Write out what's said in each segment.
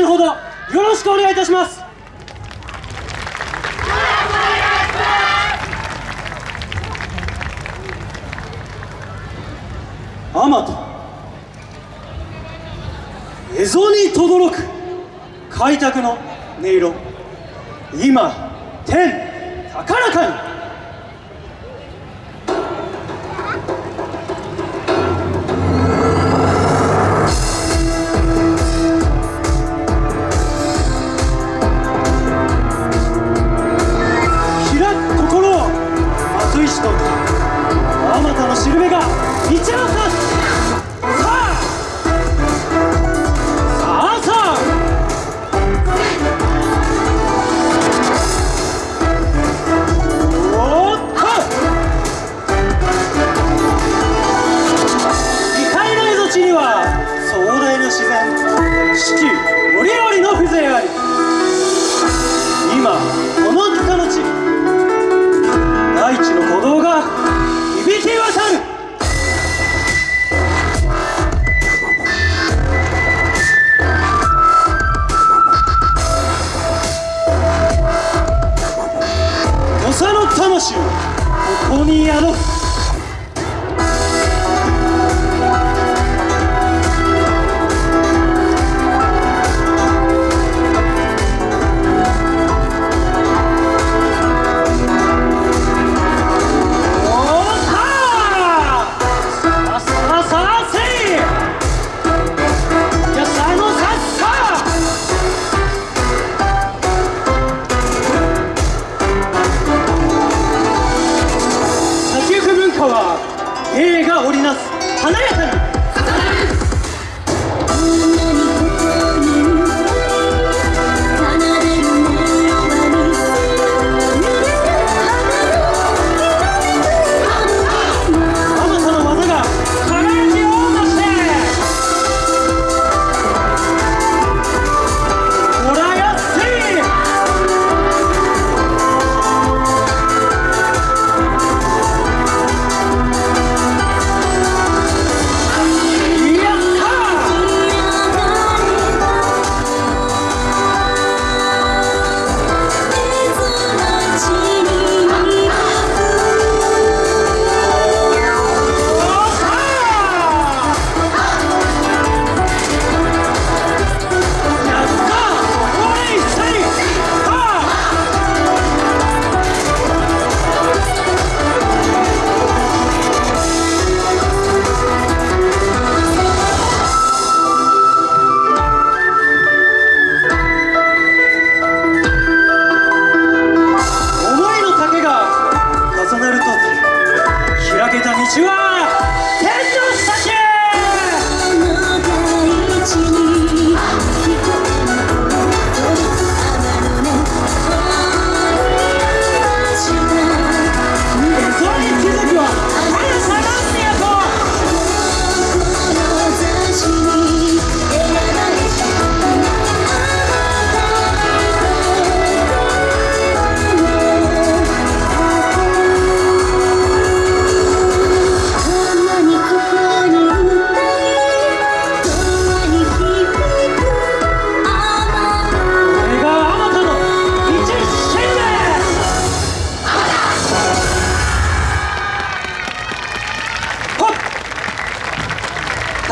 のほど。よろしくお願いいたします。よろしくお願いしますアマト。蝦夷に轟く開拓の音色。今天高らかに。你就魂をここに宿す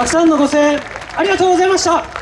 たくさんのご声援ありがとうございました。